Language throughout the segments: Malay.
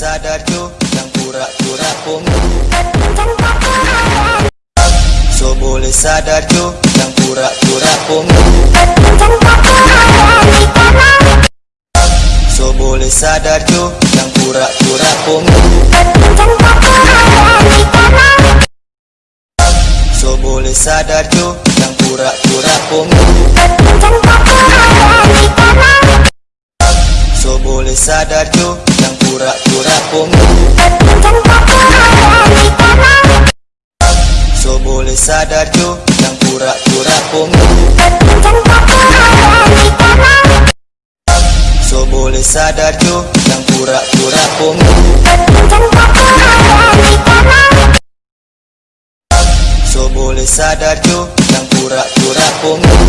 sadar jo yang pura-pura punggu So boleh sadar jo yang pura-pura punggu So boleh sadar jo yang pura-pura punggu So boleh sadar jo yang pura-pura punggu boleh sadar jo yang pura-pura punggu So boleh sadar jo yang pura-pura punggu So boleh sadar jo yang pura-pura punggu So boleh sadar jo yang pura-pura punggu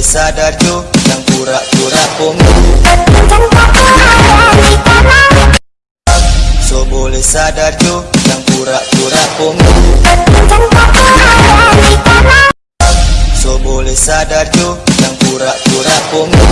So boleh sadar jo yang pura-pura punggu So boleh sadar jo yang pura-pura punggu So boleh sadar jo yang pura-pura punggu